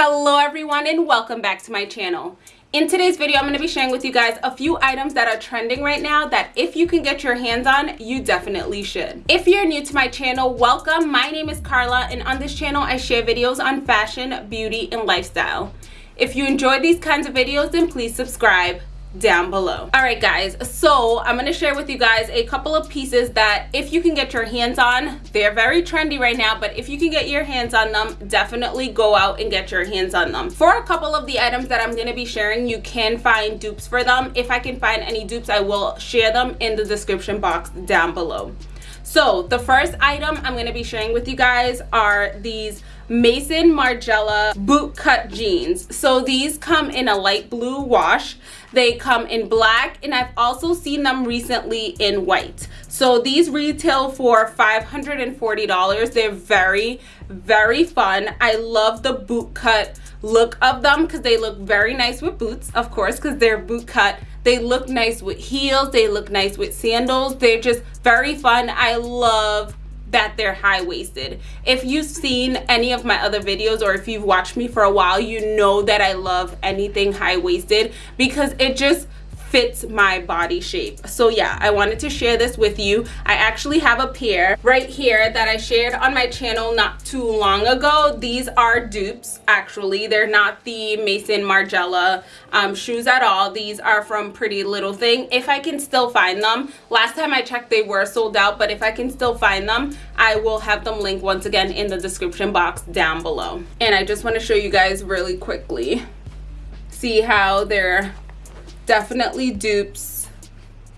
Hello everyone and welcome back to my channel. In today's video, I'm going to be sharing with you guys a few items that are trending right now that if you can get your hands on, you definitely should. If you're new to my channel, welcome. My name is Carla and on this channel, I share videos on fashion, beauty, and lifestyle. If you enjoy these kinds of videos, then please subscribe down below. All right guys so i'm going to share with you guys a couple of pieces that if you can get your hands on they're very trendy right now but if you can get your hands on them definitely go out and get your hands on them. For a couple of the items that i'm going to be sharing you can find dupes for them. If i can find any dupes i will share them in the description box down below. So the first item i'm going to be sharing with you guys are these Maison Margiela boot cut jeans. So these come in a light blue wash. They come in black and I've also seen them recently in white. So these retail for $540. They're very, very fun. I love the boot cut look of them because they look very nice with boots, of course, because they're boot cut. They look nice with heels. They look nice with sandals. They're just very fun. I love that they're high-waisted. If you've seen any of my other videos or if you've watched me for a while you know that i love anything high-waisted because it just fits my body shape. So yeah i wanted to share this with you. I actually have a pair right here that i shared on my channel not too long ago. These are dupes actually. They're not the maison margiela um, shoes at all. These are from pretty little thing. If i can still find them last time i checked they were sold out but if i can still find them i will have them linked once again in the description box down below. And i just want to show you guys really quickly see how they're definitely dupes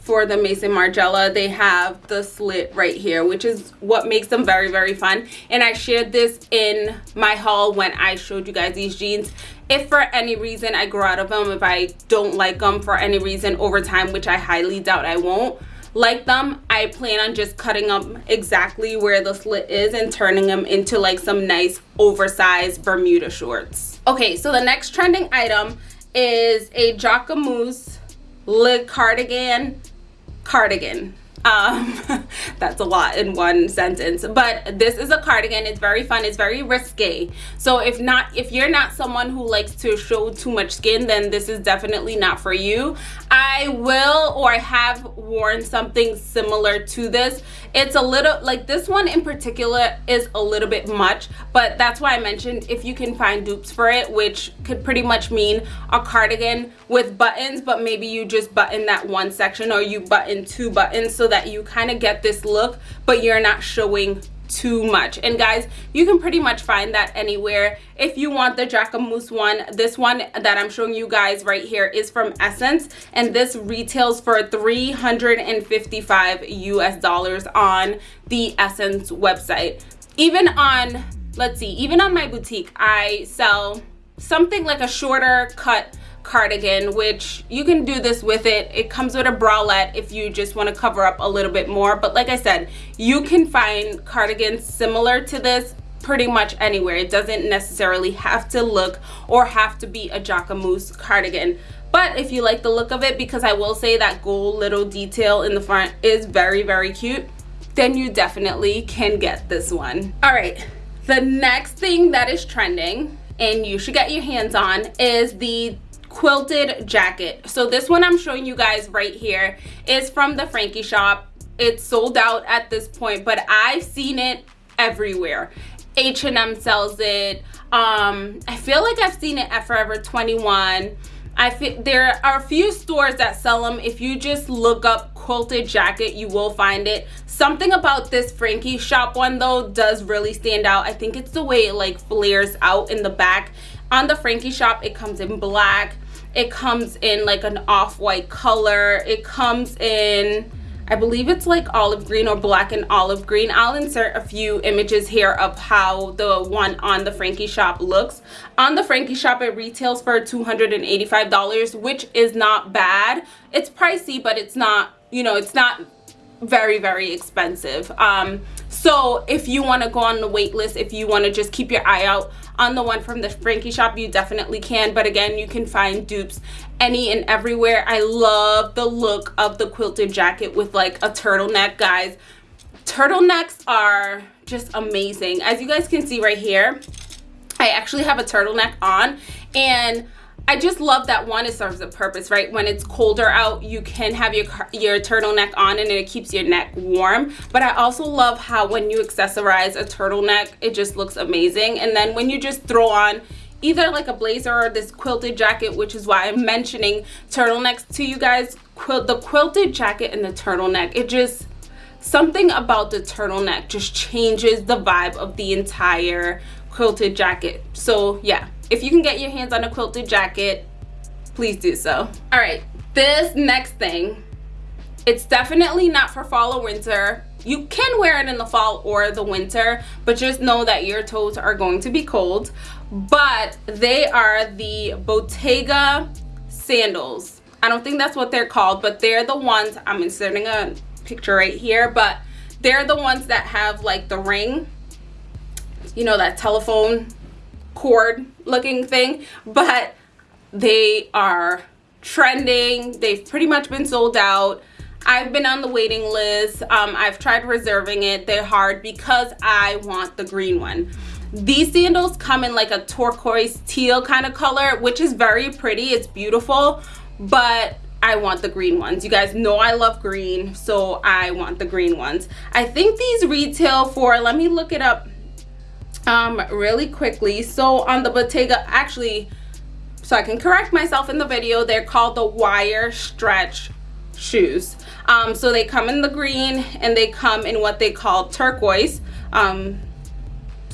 for the Maison Margiela. They have the slit right here, which is what makes them very, very fun. And I shared this in my haul when I showed you guys these jeans. If for any reason I grow out of them, if I don't like them for any reason over time, which I highly doubt I won't, like them i plan on just cutting them exactly where the slit is and turning them into like some nice oversized bermuda shorts okay so the next trending item is a Jacquemus Le Cardigan cardigan um that's a lot in one sentence but this is a cardigan. It's very fun. It's very risque so if not if you're not someone who likes to show too much skin then this is definitely not for you. I will or i have worn something similar to this. It's a little like this one in particular is a little bit much but that's why i mentioned if you can find dupes for it which could pretty much mean a cardigan with buttons but maybe you just button that one section or you button two buttons so that that you kind of get this look but you're not showing too much. And guys you can pretty much find that anywhere. If you want the jacquemus one this one that i'm showing you guys right here is from SSENSE and this retails for 355 us dollars on the SSENSE website. Even on let's see even on my boutique i sell something like a shorter cut cardigan which you can do this with it. It comes with a bralette if you just want to cover up a little bit more. But like i said you can find cardigans similar to this pretty much anywhere. It doesn't necessarily have to look or have to be a jacquemus cardigan. But if you like the look of it because i will say that gold little detail in the front is very very cute then you definitely can get this one. All right the next thing that is trending and you should get your hands on is the quilted jacket. So this one i'm showing you guys right here is from the frankie shop. It's sold out at this point but i've seen it everywhere. H&m sells it. Um i feel like i've seen it at forever 21 I think there are a few stores that sell them. If you just look up quilted jacket, you will find it. Something about this Frankie shop one though does really stand out. I think it's the way it like flares out in the back. On the Frankie shop, it comes in black it comes in like an off-white color it comes in I believe it's like olive green or black and olive green. I'll insert a few images here of how the one on the Frankie shop looks. On the Frankie shop, it retails for $285, which is not bad. It's pricey, but it's not, you know, it's not very, very expensive. Um, so if you want to go on the wait list, if you want to just keep your eye out on the one from the Frankie shop you definitely can. But again you can find dupes any and everywhere. I love the look of the quilted jacket with like a turtleneck guys. Turtlenecks are just amazing. As you guys can see right here I actually have a turtleneck on and I just love that one, it serves a purpose, right? When it's colder out, you can have your, your turtleneck on and it keeps your neck warm. But I also love how when you accessorize a turtleneck, it just looks amazing. And then when you just throw on either like a blazer or this quilted jacket, which is why I'm mentioning turtlenecks to you guys. Quilt, the quilted jacket and the turtleneck, it just, something about the turtleneck just changes the vibe of the entire quilted jacket. So yeah, if you can get your hands on a quilted jacket please do so. All right this next thing it's definitely not for fall or winter. You can wear it in the fall or the winter but just know that your toes are going to be cold. But they are the bottega sandals. I don't think that's what they're called but they're the ones i'm inserting a picture right here but they're the ones that have like the ring you know that telephone cord looking thing but they are trending. They've pretty much been sold out. I've been on the waiting list. Um, I've tried reserving it. They're hard because I want the green one. These sandals come in like a turquoise teal kind of color which is very pretty. It's beautiful but I want the green ones. You guys know I love green, so I want the green ones. I think these retail for, let me look it up um, really quickly. So on the Bottega, actually, so I can correct myself in the video, they're called the wire stretch shoes. Um, so they come in the green and they come in what they call turquoise. Um,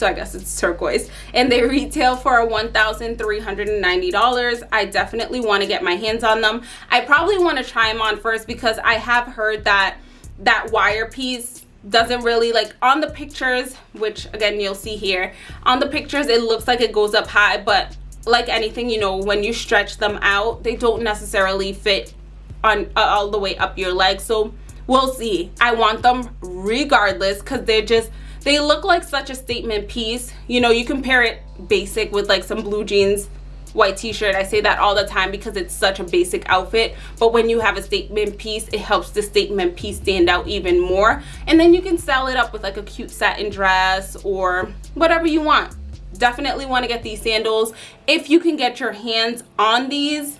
so I guess it's turquoise and they retail for $1,390 I definitely want to get my hands on them I probably want to try them on first because I have heard that that wire piece doesn't really like on the pictures which again you'll see here on the pictures it looks like it goes up high but like anything you know when you stretch them out they don't necessarily fit on uh, all the way up your leg so we'll see. I want them regardless because they're just they look like such a statement piece. You know you compare it basic with like some blue jeans white t-shirt. I say that all the time because it's such a basic outfit. But when you have a statement piece it helps the statement piece stand out even more. And then you can sell it up with like a cute satin dress or whatever you want. Definitely want to get these sandals. If you can get your hands on these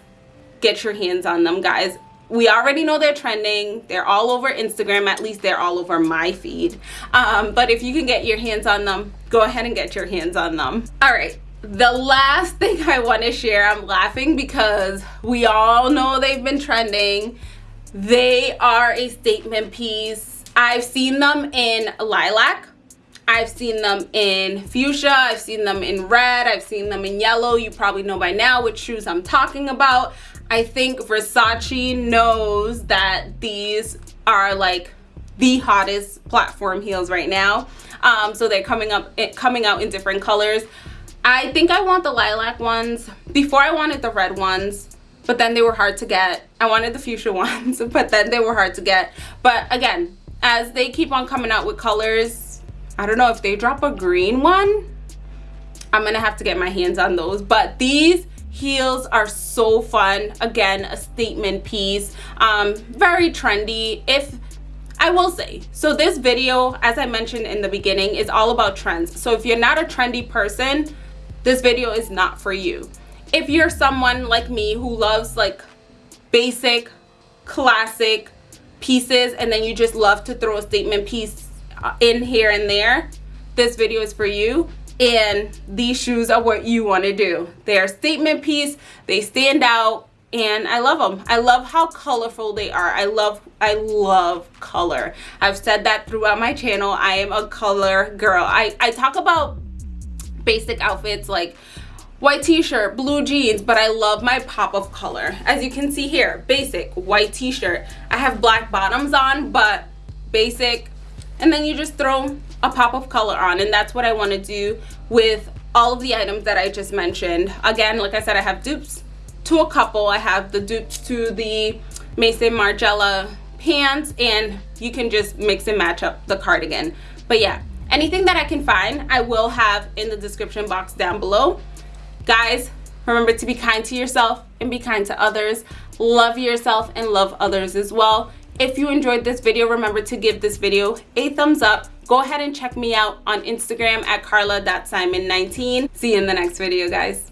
get your hands on them guys. We already know they're trending. They're all over instagram. At least they're all over my feed. Um, but if you can get your hands on them go ahead and get your hands on them. All right the last thing I want to share, I'm laughing because we all know they've been trending. They are a statement piece. I've seen them in lilac. I've seen them in fuchsia. I've seen them in red. I've seen them in yellow. You probably know by now which shoes I'm talking about. I think Versace knows that these are like the hottest platform heels right now. Um, so they're coming up, coming out in different colors. I think I want the lilac ones. Before I wanted the red ones, but then they were hard to get. I wanted the fuchsia ones, but then they were hard to get. But again, as they keep on coming out with colors, I don't know if they drop a green one, I'm gonna have to get my hands on those. But these heels are so fun. Again, a statement piece, um, very trendy. If I will say, so this video, as I mentioned in the beginning, is all about trends. So if you're not a trendy person, this video is not for you. If you're someone like me who loves like basic, classic pieces and then you just love to throw a statement piece uh, in here and there, this video is for you and these shoes are what you want to do. They're statement piece, they stand out, and I love them. I love how colorful they are. I love I love color. I've said that throughout my channel. I am a color girl. I, I talk about basic outfits like white t-shirt blue jeans but i love my pop of color. As you can see here basic white t-shirt. I have black bottoms on but basic and then you just throw a pop of color on and that's what i want to do with all of the items that i just mentioned. Again like i said i have dupes to a couple. I have the dupes to the maison margiela pants and you can just mix and match up the cardigan. But yeah anything that i can find i will have in the description box down below guys remember to be kind to yourself and be kind to others love yourself and love others as well if you enjoyed this video remember to give this video a thumbs up go ahead and check me out on Instagram at carla.simon19. See you in the next video, guys.